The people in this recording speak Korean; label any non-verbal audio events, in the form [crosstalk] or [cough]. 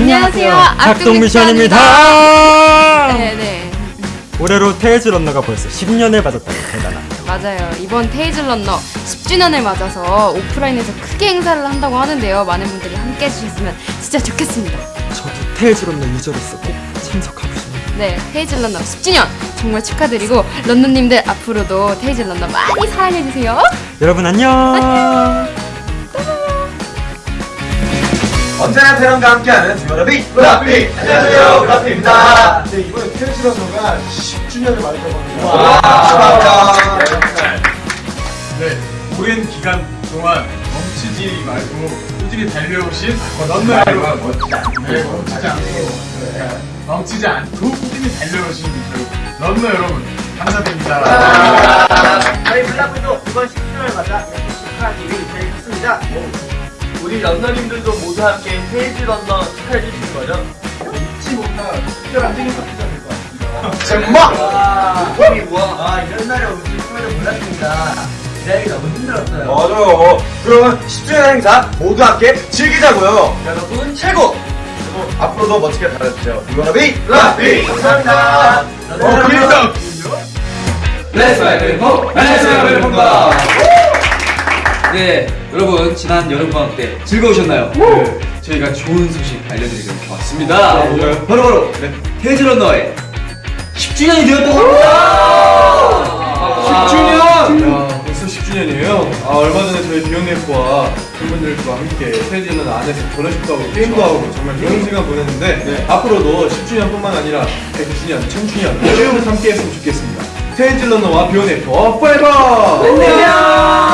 안녕하세요. 작동 미션입니다. 네네. 올해로 테일즈런너가 벌써 10년을 맞았다니 대단합니다. 맞아요. 이번 테일즈런너 10주년을 맞아서 오프라인에서 크게 행사를 한다고 하는데요. 많은 분들이 함께 해주셨으면 진짜 좋겠습니다. 저도 테일즈런너 유저로서 꼭 참석하고 싶네요. 네, 테일즈런너 10주년 정말 축하드리고 런너님들 앞으로도 테일즈런너 많이 사랑해주세요. 여러분 안녕. [laughs] 언제나 태연과 함께하는 듀오라비 브라피. 안녕하세요 브라피입니다. 네, 이번에 테니스런너가 10주년을 맞았다고 합니다. 와 축하합니다. 네, 오랜 기간 동안 멈추지 말고 꾸준히 달려오신 런너 여러분 멋지지 않네 네, 멈추지 않고. 네, 멈추지 않고 꾸준히 달려오신 저희 런너 여러분 감사드립니다. 저희 블라프도 이번 10주년을 맞아 이렇게 축하하기 위해 있습니다. 우리 런너님들도 모두 함께 테이즈 런너 축하해 주시는 거죠? 잊지 못할 특별한 생일 파티가 될 것 같습니다. 정말 뭐, 아, 이런 날에 오실 줄은 몰랐습니다. 기다리기 너무 힘들었어요. 맞아요 그러면 10주년 행사 모두 함께 즐기자고요 여러분, 최고! 그리고 앞으로도 멋지게 달려주세요 듀오라비 브라피 감사합니다. 어, 필성! 렛츠 웨이크 호! 렛츠 웨이크 호가! 네, 여러분 지난 여름방학 때 즐거우셨나요? 네, 저희가 좋은 소식 알려드리러 왔습니다. 뭐가요? 바로 바로 네, 테이즈 런너의 10주년이 되었다고 합니다. 10주년! 야, 벌써 10주년이에요. 아, 얼마 전에 저희 비욘네프와 팬분들과 함께 테이즈는 안에서 결혼식도 하고 게임도 하고 정말 좋은 시간 보냈는데 앞으로도 10주년뿐만 아니라 100주년, 1000주년 쭉 함께 했으면 좋겠습니다. 테이즈 런너와 비욘네프와 포에버! 안녕! 10주년!